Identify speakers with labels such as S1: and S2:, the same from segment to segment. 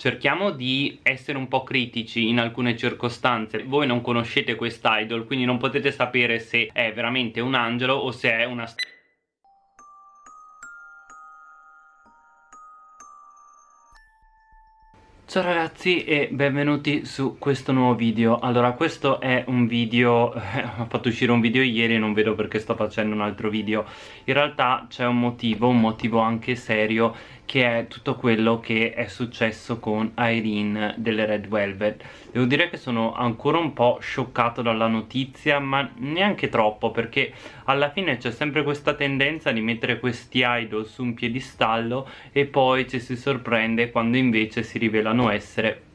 S1: cerchiamo di essere un po' critici in alcune circostanze. Voi non conoscete quest'idol quindi non potete sapere se è veramente un angelo o se è una Ciao ragazzi e benvenuti su questo nuovo video. Allora questo è un video, eh, ho fatto uscire un video ieri e non vedo perché sto facendo un altro video. In realtà c'è un motivo, un motivo anche serio che è tutto quello che è successo con Irene delle Red Velvet. Devo dire che sono ancora un po' scioccato dalla notizia ma neanche troppo perché alla fine c'è sempre questa tendenza di mettere questi idol su un piedistallo e poi ci si sorprende quando invece si rivelano essere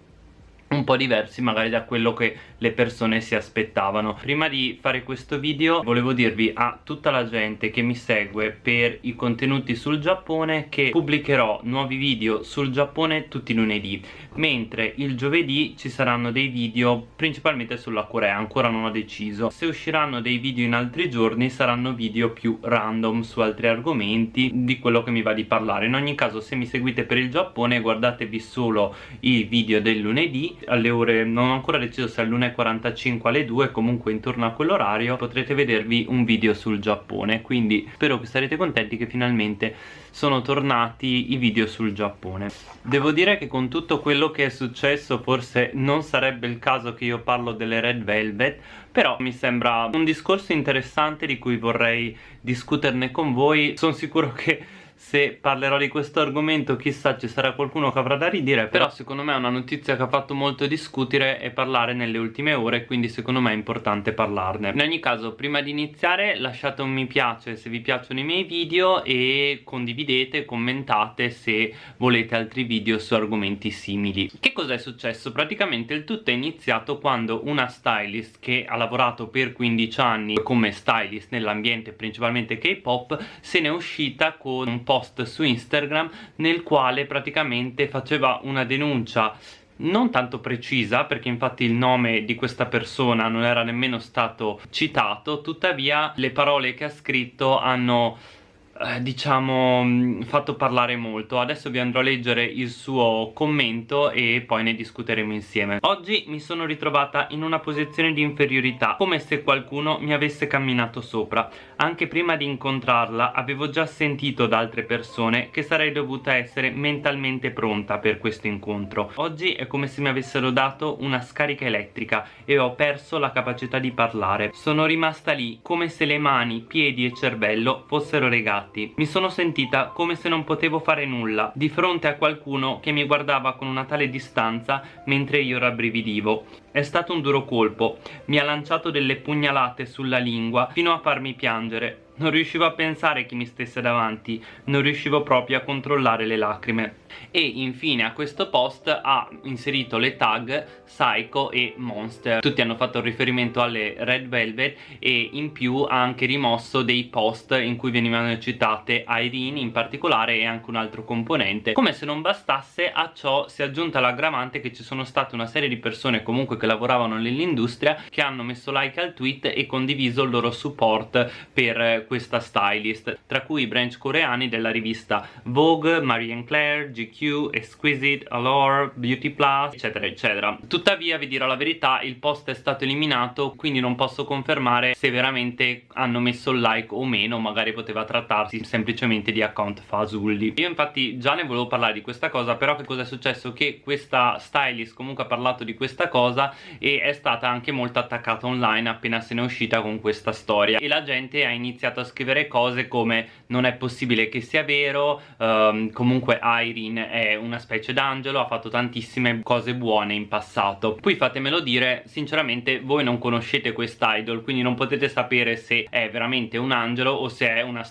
S1: un po' diversi magari da quello che le persone si aspettavano. Prima di fare questo video volevo dirvi a tutta la gente che mi segue per i contenuti sul Giappone che pubblicherò nuovi video sul Giappone tutti i lunedì mentre il giovedì ci saranno dei video principalmente sulla Corea ancora non ho deciso. Se usciranno dei video in altri giorni saranno video più random su altri argomenti di quello che mi va di parlare. In ogni caso se mi seguite per il Giappone guardatevi solo i video del lunedì alle ore non ho ancora deciso se alle 1.45 alle 2 comunque intorno a quell'orario potrete vedervi un video sul Giappone. Quindi spero che sarete contenti che finalmente sono tornati i video sul Giappone. Devo dire che con tutto quello che è successo forse non sarebbe il caso che io parlo delle Red Velvet però mi sembra un discorso interessante di cui vorrei discuterne con voi. Sono sicuro che se parlerò di questo argomento chissà ci sarà qualcuno che avrà da ridire però secondo me è una notizia che ha fatto molto discutere e parlare nelle ultime ore quindi secondo me è importante parlarne in ogni caso prima di iniziare lasciate un mi piace se vi piacciono i miei video e condividete, commentate se volete altri video su argomenti simili che cosa è successo? praticamente il tutto è iniziato quando una stylist che ha lavorato per 15 anni come stylist nell'ambiente principalmente K-pop se ne è uscita con un post su Instagram nel quale praticamente faceva una denuncia non tanto precisa perché infatti il nome di questa persona non era nemmeno stato citato tuttavia le parole che ha scritto hanno eh, diciamo fatto parlare molto. Adesso vi andrò a leggere il suo commento e poi ne discuteremo insieme. Oggi mi sono ritrovata in una posizione di inferiorità come se qualcuno mi avesse camminato sopra. Anche prima di incontrarla avevo già sentito da altre persone che sarei dovuta essere mentalmente pronta per questo incontro. Oggi è come se mi avessero dato una scarica elettrica e ho perso la capacità di parlare. Sono rimasta lì come se le mani, piedi e cervello fossero regate fatti mi sono sentita come se non potevo fare nulla di fronte a qualcuno che mi guardava con una tale distanza mentre io rabbrividivo. È stato un duro colpo. Mi ha lanciato delle pugnalate sulla lingua fino a farmi piangere. Non riuscivo a pensare chi mi stesse davanti, non riuscivo proprio a controllare le lacrime. E infine a questo post ha inserito le tag Psycho e Monster. Tutti hanno fatto riferimento alle Red Velvet e in più ha anche rimosso dei post in cui venivano citate Irene in particolare e anche un altro componente. Come se non bastasse a ciò si è aggiunta l'aggravante che ci sono state una serie di persone comunque che lavoravano nell'industria che hanno messo like al tweet e condiviso il loro support per questa stylist tra cui i branch coreani della rivista Vogue, Marie Claire, GQ, Exquisite, Allure, Beauty Plus eccetera eccetera. Tuttavia vi dirò la verità il post è stato eliminato quindi non posso confermare se veramente hanno messo il like o meno magari poteva trattarsi semplicemente di account fasulli. Io infatti già ne volevo parlare di questa cosa però che cosa è successo? che questa stylist comunque ha parlato di questa cosa e è stata anche molto attaccata online appena se ne è uscita con questa storia. E la gente ha iniziato a scrivere cose come non è possibile che sia vero um, comunque Irene è una specie d'angelo ha fatto tantissime cose buone in passato. Poi fatemelo dire sinceramente voi non conoscete quest'idol quindi non potete sapere se è veramente un angelo o se è una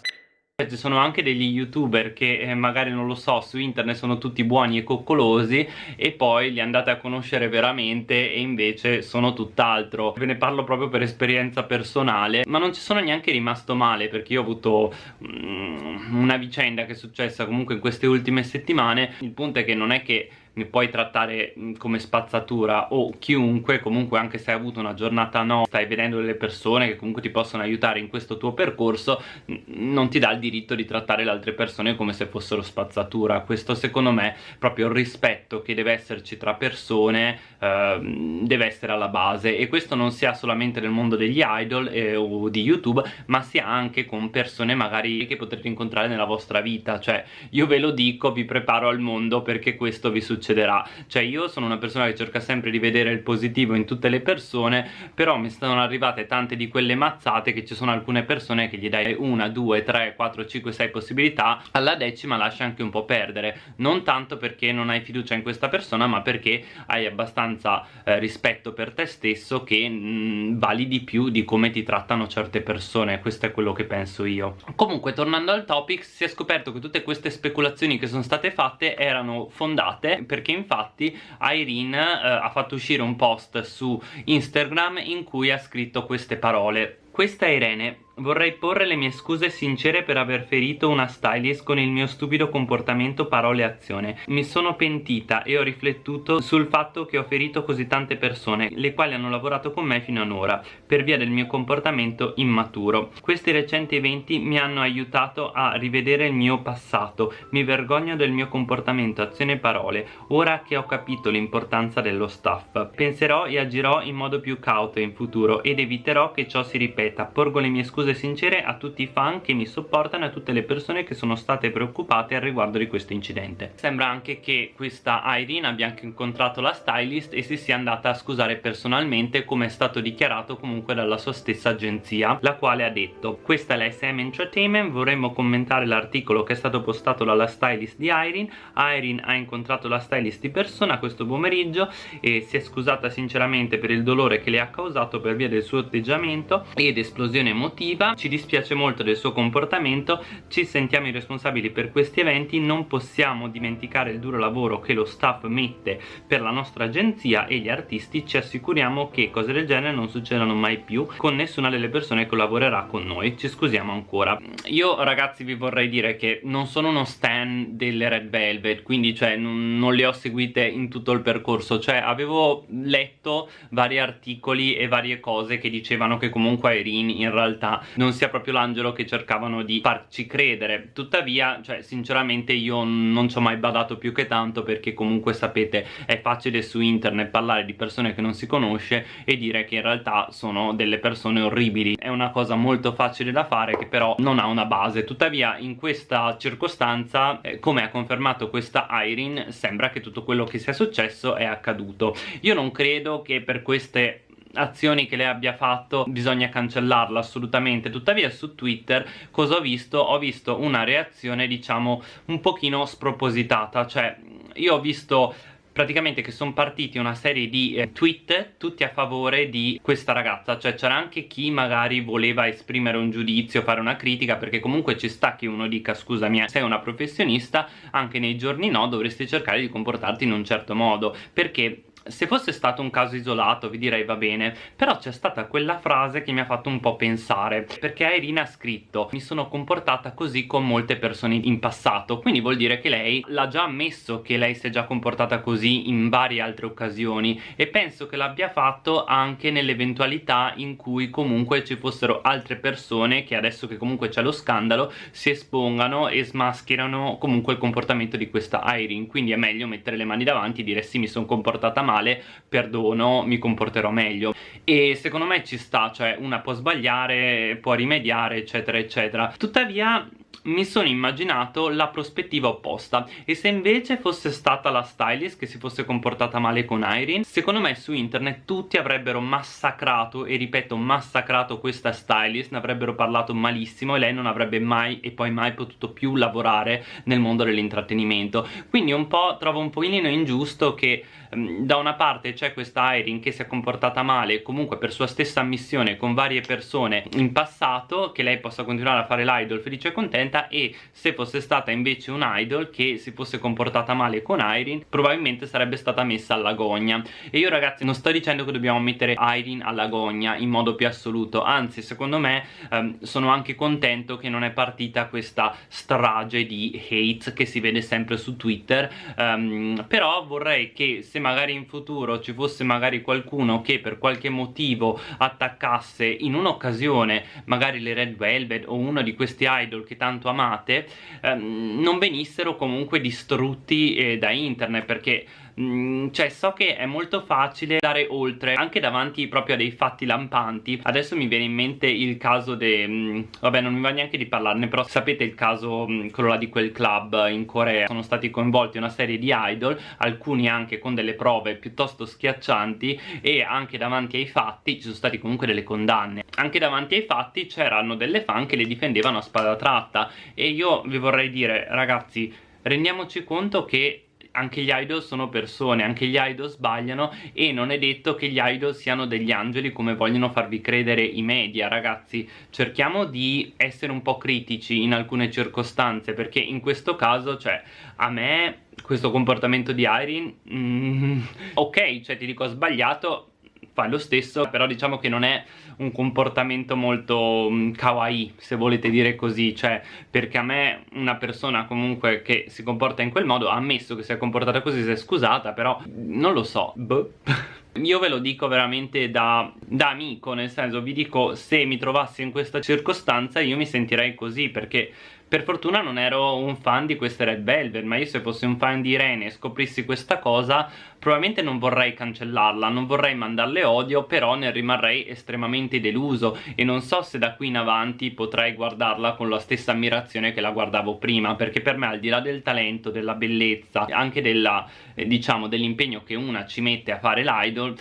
S1: ci sono anche degli youtuber che eh, magari non lo so su internet sono tutti buoni e coccolosi e poi li andate a conoscere veramente e invece sono tutt'altro. Ve ne parlo proprio per esperienza personale ma non ci sono neanche rimasto male perché io ho avuto mm, una vicenda che è successa comunque in queste ultime settimane. Il punto è che non è che puoi trattare come spazzatura o chiunque comunque anche se hai avuto una giornata no stai vedendo delle persone che comunque ti possono aiutare in questo tuo percorso non ti dà il diritto di trattare le altre persone come se fossero spazzatura. Questo secondo me proprio il rispetto che deve esserci tra persone eh, deve essere alla base. E questo non sia solamente nel mondo degli idol eh, o di youtube ma sia anche con persone magari che potrete incontrare nella vostra vita. Cioè io ve lo dico vi preparo al mondo perché questo vi succederà. Cioè io sono una persona che cerca sempre di vedere il positivo in tutte le persone però mi stanno arrivate tante di quelle mazzate che ci sono alcune persone che gli dai una, due, tre, quattro, cinque, sei possibilità alla decima lascia anche un po' perdere. Non tanto perché non hai fiducia in questa persona ma perché hai abbastanza eh, rispetto per te stesso che mh, mm, vali di più di come ti trattano certe persone. Questo è quello che penso io. Comunque tornando al topic si è scoperto che tutte queste speculazioni che sono state fatte erano fondate perché infatti Irene eh, ha fatto uscire un post su Instagram in cui ha scritto queste parole. Questa Irene Vorrei porre le mie scuse sincere per aver ferito una stylist con il mio stupido comportamento, parole e azione. Mi sono pentita e ho riflettuto sul fatto che ho ferito così tante persone, le quali hanno lavorato con me fino ad ora, per via del mio comportamento immaturo. Questi recenti eventi mi hanno aiutato a rivedere il mio passato, mi vergogno del mio comportamento, azione e parole, ora che ho capito l'importanza dello staff. Penserò e agirò in modo più cauto in futuro ed eviterò che ciò si ripeta. Porgo le mie scuse scuse sincere a tutti i fan che mi sopportano e a tutte le persone che sono state preoccupate al riguardo di questo incidente. Sembra anche che questa Irene abbia anche incontrato la stylist e si sia andata a scusare personalmente come è stato dichiarato comunque dalla sua stessa agenzia la quale ha detto questa è la SM Entertainment vorremmo commentare l'articolo che è stato postato dalla stylist di Irene Irene ha incontrato la stylist di persona questo pomeriggio e si è scusata sinceramente per il dolore che le ha causato per via del suo atteggiamento ed esplosione emotiva negativa ci dispiace molto del suo comportamento. Ci sentiamo i responsabili per questi eventi. Non possiamo dimenticare il duro lavoro che lo staff mette per la nostra agenzia e gli artisti. Ci assicuriamo che cose del genere non succedano mai più con nessuna delle persone che lavorerà con noi. Ci scusiamo ancora. Io ragazzi vi vorrei dire che non sono uno stan delle Red Velvet quindi cioè non, non le ho seguite in tutto il percorso. Cioè avevo letto vari articoli e varie cose che dicevano che comunque Irene in realtà non sia proprio l'angelo che cercavano di farci credere. Tuttavia cioè sinceramente io non ci ho mai badato più che tanto perché comunque sapete è facile su internet parlare di persone che non si conosce e dire che in realtà sono delle persone orribili. È una cosa molto facile da fare che però non ha una base. Tuttavia in questa circostanza eh, come ha confermato questa Irene sembra che tutto quello che sia successo è accaduto. Io non credo che per queste azioni che lei abbia fatto bisogna cancellarla assolutamente. Tuttavia su Twitter cosa ho visto? ho visto una reazione diciamo un pochino spropositata. Cioè io ho visto praticamente che sono partiti una serie di eh, tweet tutti a favore di questa ragazza. Cioè c'era anche chi magari voleva esprimere un giudizio fare una critica perché comunque ci sta che uno dica scusami sei una professionista anche nei giorni no dovresti cercare di comportarti in un certo modo. Perché se fosse stato un caso isolato vi direi va bene però c'è stata quella frase che mi ha fatto un po' pensare perché Irina ha scritto mi sono comportata così con molte persone in passato quindi vuol dire che lei l'ha già ammesso che lei si è già comportata così in varie altre occasioni e penso che l'abbia fatto anche nell'eventualità in cui comunque ci fossero altre persone che adesso che comunque c'è lo scandalo si espongano e smascherano comunque il comportamento di questa Irene. Quindi è meglio mettere le mani davanti e dire sì mi sono comportata male male perdono mi comporterò meglio. E secondo me ci sta cioè una può sbagliare può rimediare eccetera eccetera. Tuttavia mi sono immaginato la prospettiva opposta. E se invece fosse stata la stylist che si fosse comportata male con Irene secondo me su internet tutti avrebbero massacrato e ripeto massacrato questa stylist ne avrebbero parlato malissimo e lei non avrebbe mai e poi mai potuto più lavorare nel mondo dell'intrattenimento. Quindi un po' trovo un pochino ingiusto che Ehm, da una parte c'è questa Irene che si è comportata male comunque per sua stessa ammissione con varie persone in passato che lei possa continuare a fare l'idol felice e contenta contenta e se fosse stata invece un idol che si fosse comportata male con Irene probabilmente sarebbe stata messa alla gogna. E io ragazzi non sto dicendo che dobbiamo mettere Irene alla gogna in modo più assoluto anzi secondo me ehm, sono anche contento che non è partita questa strage di hate che si vede sempre su Twitter um, però vorrei che se magari in futuro ci fosse magari qualcuno che per qualche motivo attaccasse in un'occasione magari le Red Velvet o uno di questi idol che tanto amate um, non venissero comunque distrutti eh, da internet perché Mm, cioè so che è molto facile andare oltre anche davanti proprio a dei fatti lampanti. Adesso mi viene in mente il caso de mm, vabbè non mi va neanche di parlarne però sapete il caso mm, quello là di quel club in Corea. Sono stati coinvolti una serie di idol alcuni anche con delle prove piuttosto schiaccianti e anche davanti ai fatti ci sono stati comunque delle condanne. Anche davanti ai fatti c'erano delle fan che le difendevano a spada tratta. E io vi vorrei dire ragazzi rendiamoci conto che anche gli idol sono persone, anche gli idol sbagliano e non è detto che gli idol siano degli angeli come vogliono farvi credere i media, ragazzi. Cerchiamo di essere un po' critici in alcune circostanze perché in questo caso, cioè, a me questo comportamento di Irene, mm, ok, cioè ti dico sbagliato, fa lo stesso però diciamo che non è un comportamento molto um, kawaii se volete dire così cioè perché a me una persona comunque che si comporta in quel modo ha ammesso che si è comportata così si è scusata però non lo so. Boh. Io ve lo dico veramente da, da, amico, nel senso vi dico se mi trovassi in questa circostanza io mi sentirei così perché per fortuna non ero un fan di queste Red Velvet ma io se fossi un fan di Irene e scoprissi questa cosa probabilmente non vorrei cancellarla, non vorrei mandarle odio però ne rimarrei estremamente deluso e non so se da qui in avanti potrei guardarla con la stessa ammirazione che la guardavo prima perché per me al di là del talento, della bellezza, anche della, eh, diciamo, dell'impegno che una ci mette a fare l'idol idol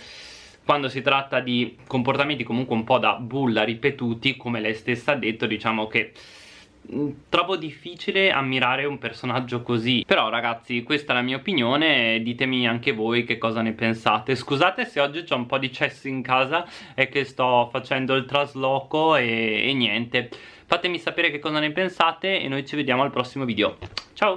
S1: quando si tratta di comportamenti comunque un po' da bulla ripetuti come lei stessa ha detto diciamo che trovo difficile ammirare un personaggio così. Però ragazzi questa è la mia opinione ditemi anche voi che cosa ne pensate. Scusate se oggi c'è un po' di cesso in casa è che sto facendo il trasloco e, e niente. Fatemi sapere che cosa ne pensate e noi ci vediamo al prossimo video. Ciao